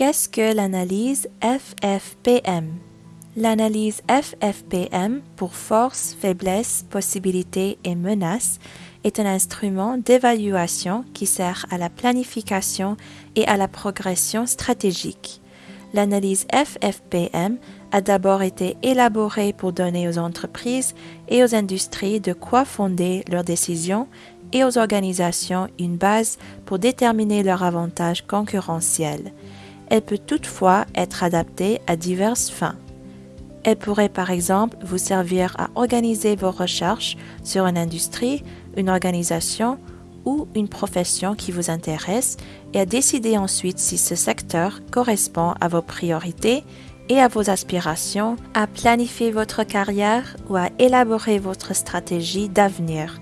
Qu'est-ce que l'analyse FFPM L'analyse FFPM pour force, faiblesse, possibilité et menace est un instrument d'évaluation qui sert à la planification et à la progression stratégique. L'analyse FFPM a d'abord été élaborée pour donner aux entreprises et aux industries de quoi fonder leurs décisions et aux organisations une base pour déterminer leurs avantages concurrentiels. Elle peut toutefois être adaptée à diverses fins. Elle pourrait par exemple vous servir à organiser vos recherches sur une industrie, une organisation ou une profession qui vous intéresse et à décider ensuite si ce secteur correspond à vos priorités et à vos aspirations, à planifier votre carrière ou à élaborer votre stratégie d'avenir.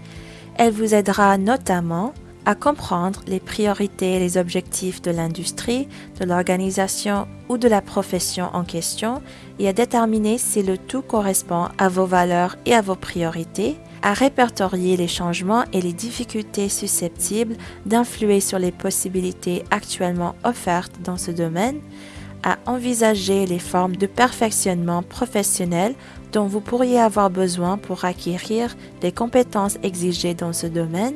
Elle vous aidera notamment à comprendre les priorités et les objectifs de l'industrie, de l'organisation ou de la profession en question et à déterminer si le tout correspond à vos valeurs et à vos priorités, à répertorier les changements et les difficultés susceptibles d'influer sur les possibilités actuellement offertes dans ce domaine, à envisager les formes de perfectionnement professionnel dont vous pourriez avoir besoin pour acquérir les compétences exigées dans ce domaine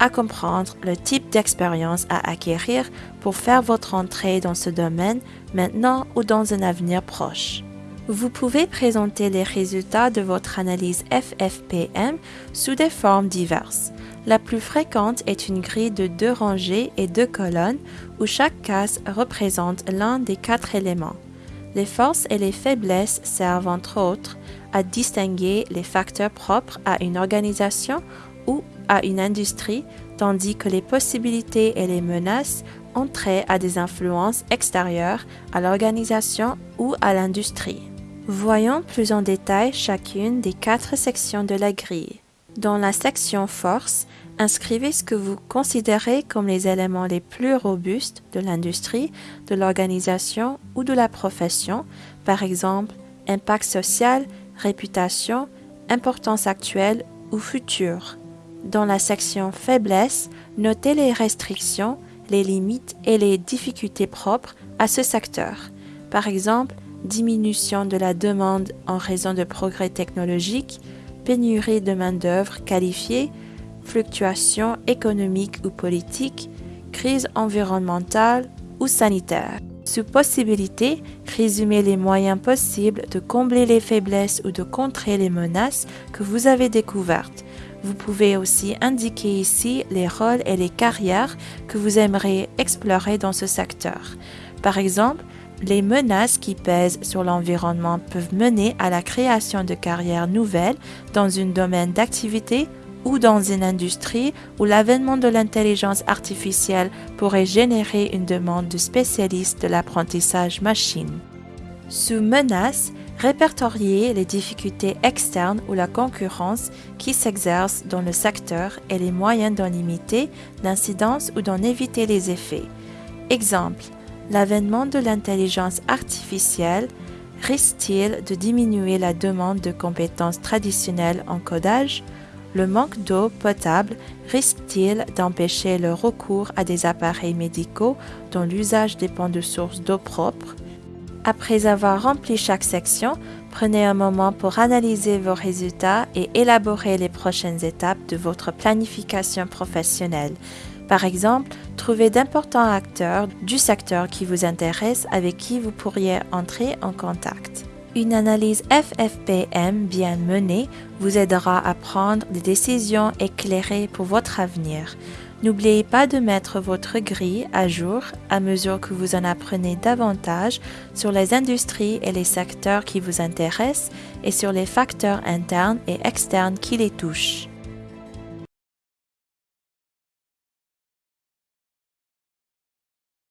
à comprendre le type d'expérience à acquérir pour faire votre entrée dans ce domaine maintenant ou dans un avenir proche. Vous pouvez présenter les résultats de votre analyse FFPM sous des formes diverses. La plus fréquente est une grille de deux rangées et deux colonnes où chaque case représente l'un des quatre éléments. Les forces et les faiblesses servent entre autres à distinguer les facteurs propres à une organisation ou à une industrie, tandis que les possibilités et les menaces ont trait à des influences extérieures à l'organisation ou à l'industrie. Voyons plus en détail chacune des quatre sections de la grille. Dans la section Force, inscrivez ce que vous considérez comme les éléments les plus robustes de l'industrie, de l'organisation ou de la profession, par exemple impact social, réputation, importance actuelle ou future. Dans la section Faiblesse, notez les restrictions, les limites et les difficultés propres à ce secteur. Par exemple, diminution de la demande en raison de progrès technologiques, pénurie de main-d'œuvre qualifiée, fluctuations économiques ou politiques, crise environnementale ou sanitaire. Sous possibilité, résumez les moyens possibles de combler les faiblesses ou de contrer les menaces que vous avez découvertes. Vous pouvez aussi indiquer ici les rôles et les carrières que vous aimeriez explorer dans ce secteur. Par exemple, les menaces qui pèsent sur l'environnement peuvent mener à la création de carrières nouvelles dans un domaine d'activité ou dans une industrie où l'avènement de l'intelligence artificielle pourrait générer une demande de spécialistes de l'apprentissage machine. Sous menace, répertorier les difficultés externes ou la concurrence qui s'exercent dans le secteur et les moyens d'en limiter l'incidence ou d'en éviter les effets. Exemple, l'avènement de l'intelligence artificielle risque-t-il de diminuer la demande de compétences traditionnelles en codage? Le manque d'eau potable risque-t-il d'empêcher le recours à des appareils médicaux dont l'usage dépend de sources d'eau propres après avoir rempli chaque section, prenez un moment pour analyser vos résultats et élaborer les prochaines étapes de votre planification professionnelle. Par exemple, trouvez d'importants acteurs du secteur qui vous intéresse avec qui vous pourriez entrer en contact. Une analyse FFPM bien menée vous aidera à prendre des décisions éclairées pour votre avenir. N'oubliez pas de mettre votre grille à jour à mesure que vous en apprenez davantage sur les industries et les secteurs qui vous intéressent et sur les facteurs internes et externes qui les touchent.